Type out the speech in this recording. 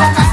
Bye.